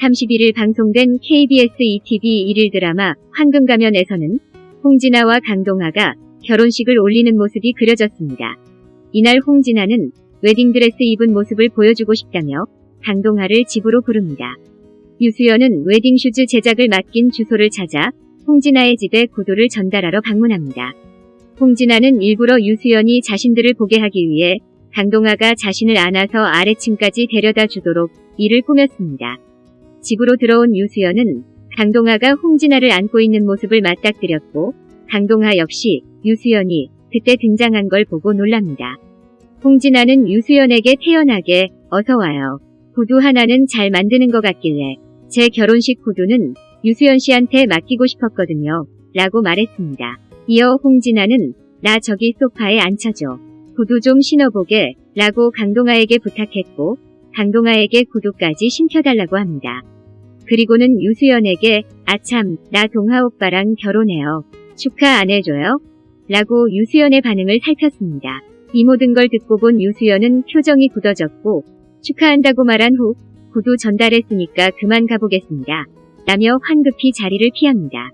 31일 방송된 KBS 2TV 일일 드라마 황금가면에서는 홍진아와 강동아가 결혼식을 올리는 모습이 그려졌습니다. 이날 홍진아는 웨딩드레스 입은 모습을 보여주고 싶다며 강동아를 집으로 부릅니다. 유수연은 웨딩슈즈 제작을 맡긴 주소를 찾아 홍진아의 집에 구두를 전달하러 방문합니다. 홍진아는 일부러 유수연이 자신들을 보게 하기 위해 강동아가 자신을 안아서 아래층까지 데려다 주도록 일을 꾸몄습니다. 집으로 들어온 유수연은 강동아가 홍진아를 안고 있는 모습을 맞닥뜨렸고 강동아 역시 유수연이 그때 등장한 걸 보고 놀랍니다. 홍진아는 유수연에게 태연하게 어서 와요. 구두 하나는 잘 만드는 것 같길래 제 결혼식 구두는 유수연 씨한테 맡기고 싶었거든요. 라고 말했습니다. 이어 홍진아는 나 저기 소파에 앉혀줘. 구두 좀 신어보게 라고 강동아에게 부탁했고 강동아에게 구두까지 신켜달라고 합니다. 그리고는 유수연에게 아참 나 동하 오빠랑 결혼해요. 축하 안 해줘요? 라고 유수연의 반응을 살폈습니다. 이 모든 걸 듣고 본 유수연은 표정이 굳어졌고 축하한다고 말한 후 구두 전달했으니까 그만 가보겠습니다. 라며 황급히 자리를 피합니다.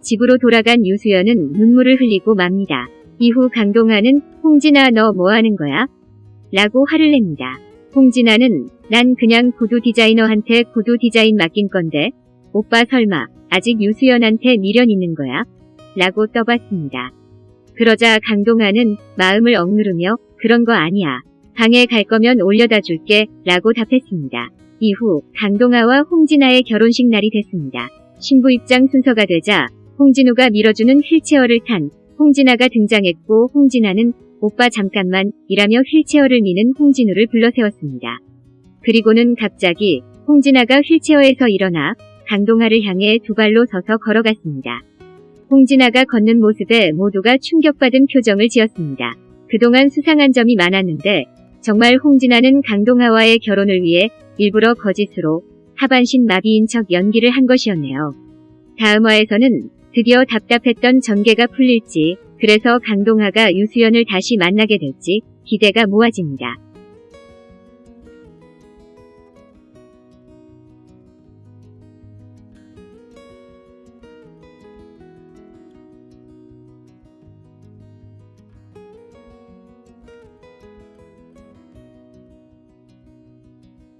집으로 돌아간 유수연은 눈물을 흘리고 맙니다. 이후 강동아는 홍진아 너 뭐하는 거야? 라고 화를 냅니다. 홍진아는 난 그냥 구두 디자이너한테 구두 디자인 맡긴 건데 오빠 설마 아직 유수연한테 미련 있는 거야? 라고 떠봤습니다. 그러자 강동아는 마음을 억누르며 그런 거 아니야. 방에 갈 거면 올려다 줄게 라고 답했습니다. 이후 강동아와 홍진아의 결혼식 날이 됐습니다. 신부 입장 순서가 되자 홍진우가 밀어주는 휠체어를 탄 홍진아가 등장했고 홍진아는 오빠 잠깐만 이라며 휠체어를 미는 홍진우를 불러세웠습니다. 그리고는 갑자기 홍진아가 휠체어에서 일어나 강동아를 향해 두 발로 서서 걸어갔습니다. 홍진아가 걷는 모습에 모두가 충격받은 표정을 지었습니다. 그동안 수상한 점이 많았는데 정말 홍진아는 강동아와의 결혼을 위해 일부러 거짓으로 하반신 마비인 척 연기를 한 것이었네요. 다음 화에서는 드디어 답답했던 전개가 풀릴지 그래서 강동아가 유수연을 다시 만나게 될지 기대가 모아집니다.